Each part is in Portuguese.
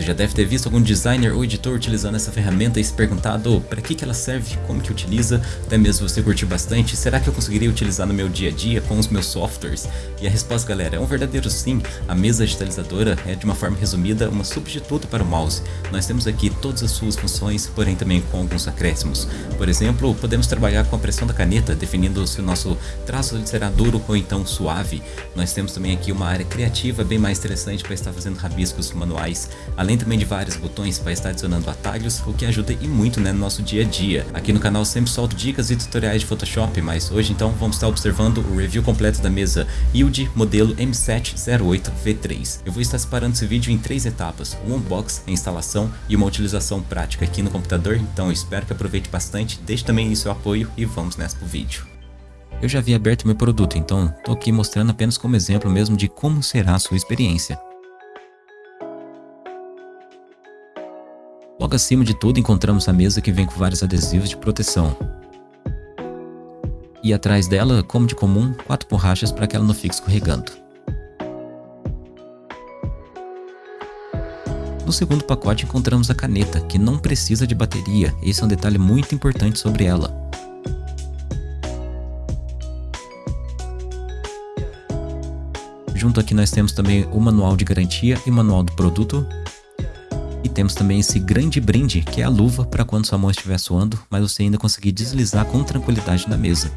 Você já deve ter visto algum designer ou editor utilizando essa ferramenta e se perguntado para que, que ela serve, como que utiliza, até mesmo você curtiu bastante, será que eu conseguiria utilizar no meu dia a dia com os meus softwares? E a resposta galera é um verdadeiro sim, a mesa digitalizadora é de uma forma resumida uma substituta para o mouse. Nós temos aqui todas as suas funções, porém também com alguns acréscimos. Por exemplo, podemos trabalhar com a pressão da caneta, definindo se o nosso traço será duro ou então suave. Nós temos também aqui uma área criativa bem mais interessante para estar fazendo rabiscos manuais, além além também de vários botões para estar adicionando atalhos, o que ajuda e muito né, no nosso dia a dia. Aqui no canal sempre solto dicas e tutoriais de Photoshop, mas hoje então vamos estar observando o review completo da mesa Yield modelo M708V3. Eu vou estar separando esse vídeo em três etapas, um unbox, a instalação e uma utilização prática aqui no computador, então espero que aproveite bastante, deixe também seu apoio e vamos nessa pro vídeo. Eu já havia aberto meu produto, então estou aqui mostrando apenas como exemplo mesmo de como será a sua experiência. Logo acima de tudo encontramos a mesa que vem com vários adesivos de proteção. E atrás dela, como de comum, quatro borrachas para que ela não fique escorregando. No segundo pacote encontramos a caneta, que não precisa de bateria, esse é um detalhe muito importante sobre ela. Junto aqui nós temos também o manual de garantia e manual do produto, temos também esse grande brinde, que é a luva para quando sua mão estiver suando, mas você ainda conseguir deslizar com tranquilidade na mesa.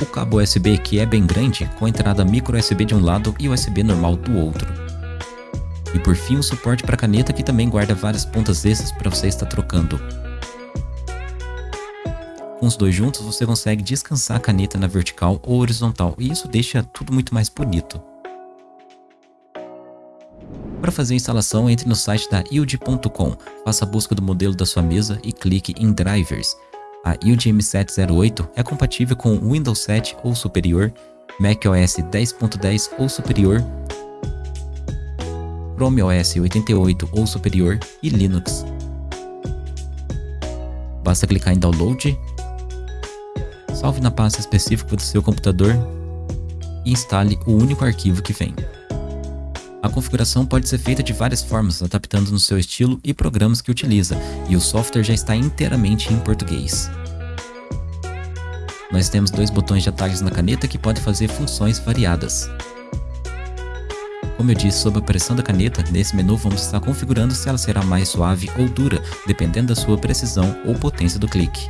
O cabo USB que é bem grande, com entrada micro USB de um lado e USB normal do outro. E por fim o suporte para caneta que também guarda várias pontas extras para você estar trocando. Com os dois juntos, você consegue descansar a caneta na vertical ou horizontal, e isso deixa tudo muito mais bonito. Para fazer a instalação, entre no site da Yield.com, faça a busca do modelo da sua mesa e clique em Drivers. A Yield M708 é compatível com Windows 7 ou superior, macOS 10.10 ou superior, Chrome OS 88 ou superior e Linux. Basta clicar em Download salve na pasta específica do seu computador e instale o único arquivo que vem. A configuração pode ser feita de várias formas, adaptando no seu estilo e programas que utiliza, e o software já está inteiramente em português. Nós temos dois botões de atalhos na caneta que podem fazer funções variadas. Como eu disse sobre a pressão da caneta, nesse menu vamos estar configurando se ela será mais suave ou dura, dependendo da sua precisão ou potência do clique.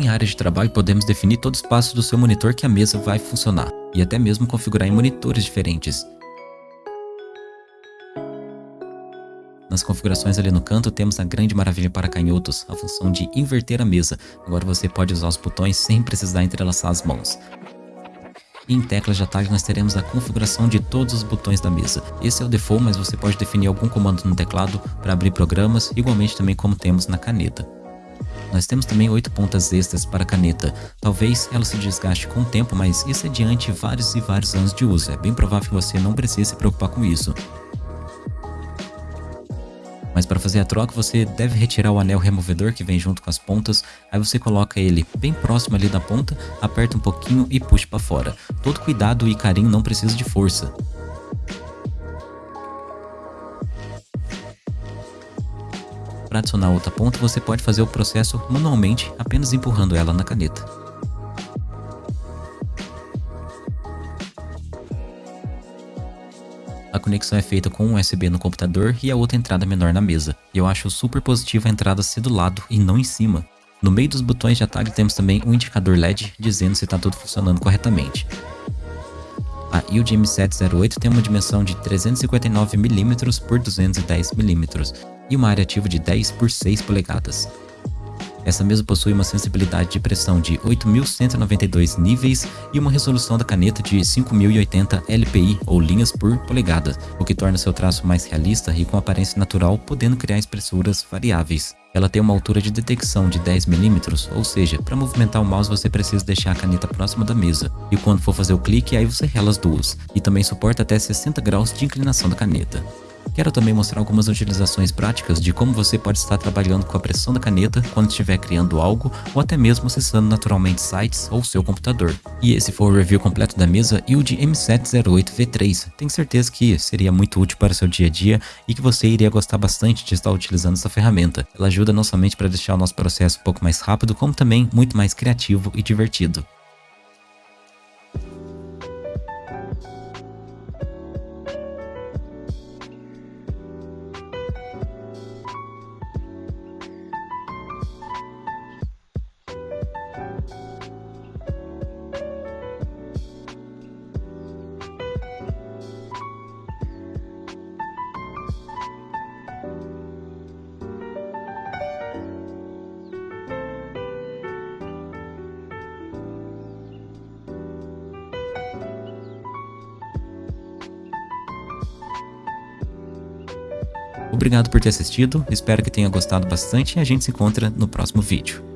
Em área de trabalho podemos definir todo o espaço do seu monitor que a mesa vai funcionar, e até mesmo configurar em monitores diferentes. Nas configurações ali no canto temos a grande maravilha para canhotos, a função de inverter a mesa. Agora você pode usar os botões sem precisar entrelaçar as mãos. Em teclas de atalho nós teremos a configuração de todos os botões da mesa. Esse é o default, mas você pode definir algum comando no teclado para abrir programas, igualmente também como temos na caneta. Nós temos também oito pontas extras para a caneta. Talvez ela se desgaste com o tempo, mas isso é diante vários e vários anos de uso. É bem provável que você não precise se preocupar com isso. Mas para fazer a troca você deve retirar o anel removedor que vem junto com as pontas, aí você coloca ele bem próximo ali da ponta, aperta um pouquinho e puxa para fora. Todo cuidado e carinho não precisa de força. Para adicionar outra ponta, você pode fazer o processo manualmente, apenas empurrando ela na caneta. A conexão é feita com um USB no computador e a outra entrada menor na mesa. Eu acho super positiva a entrada ser do lado e não em cima. No meio dos botões de atalho temos também um indicador LED dizendo se está tudo funcionando corretamente. A Yield M708 tem uma dimensão de 359mm por 210mm e uma área ativa de 10 por 6 polegadas. Essa mesa possui uma sensibilidade de pressão de 8.192 níveis e uma resolução da caneta de 5.080 LPI ou linhas por polegada, o que torna seu traço mais realista e com aparência natural, podendo criar espessuras variáveis. Ela tem uma altura de detecção de 10mm, ou seja, para movimentar o mouse você precisa deixar a caneta próxima da mesa, e quando for fazer o clique, aí você rela as duas, e também suporta até 60 graus de inclinação da caneta. Quero também mostrar algumas utilizações práticas de como você pode estar trabalhando com a pressão da caneta quando estiver criando algo ou até mesmo acessando naturalmente sites ou seu computador. E esse foi o review completo da mesa Yield M708V3. Tenho certeza que seria muito útil para o seu dia a dia e que você iria gostar bastante de estar utilizando essa ferramenta. Ela ajuda não somente para deixar o nosso processo um pouco mais rápido, como também muito mais criativo e divertido. Obrigado por ter assistido, espero que tenha gostado bastante e a gente se encontra no próximo vídeo.